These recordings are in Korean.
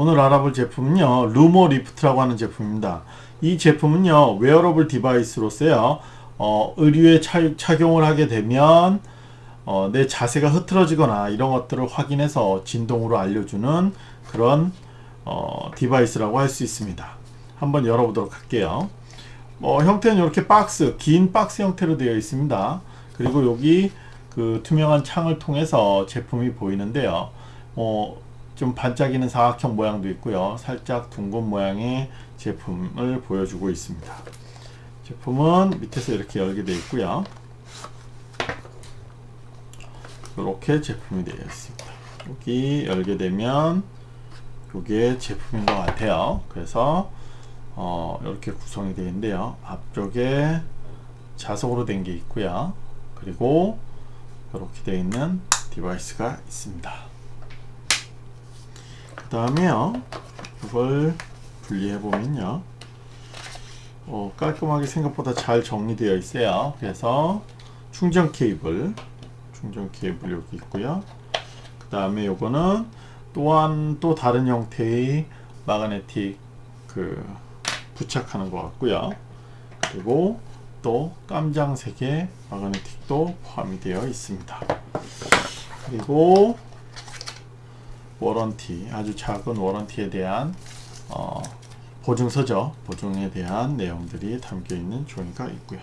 오늘 알아볼 제품은요 Lumo Lift라고 하는 제품입니다. 이 제품은요 wearable device로서요. 어, 의류에 차, 착용을 하게 되면 어, 내 자세가 흐트러지거나 이런 것들을 확인해서 진동으로 알려주는 그런 어, device라고 할 수 있습니다. 한번 열어보도록 할게요. 뭐 형태는 이렇게 박스 긴 박스 형태로 되어 있습니다. 그리고 여기 그 투명한 창을 통해서 제품이 보이는데요. 어, 좀 반짝이는 사각형 모양도 있고요. 살짝 둥근 모양의 제품을 보여주고 있습니다. 제품은 밑에서 이렇게 열게 되어 있고요. 이렇게 제품이 되어 있습니다. 여기 열게 되면 이게 제품인 것 같아요. 그래서 어, 이렇게 구성이 되어 있는데요. 앞쪽에 자석으로 된 게 있고요. 그리고 이렇게 되어 있는 device가 있습니다 그 다음에요. 이걸 분리해 보면요. 어, 깔끔하게 생각보다 잘 정리되어 있어요. 그래서 충전 케이블 충전 케이블 여기 있고요. 그 다음에 요거는 또한 또 다른 형태의 magnetic 그 부착하는 것 같고요. 그리고 또 깜장색의 마그네틱도 포함이 되어 있습니다. 그리고 워런티 아주 작은 워런티에 대한 어, 보증서죠. 보증에 대한 내용들이 담겨 있는 종이가 있고요.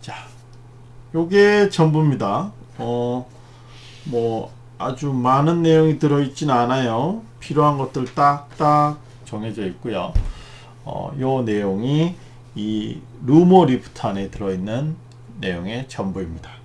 자 요게 전부입니다. 어, 뭐 아주 많은 내용이 들어있진 않아요. 필요한 것들 딱딱 정해져 있고요. 어, 요 내용이 이 루모 리프트 안에 들어있는 내용의 전부입니다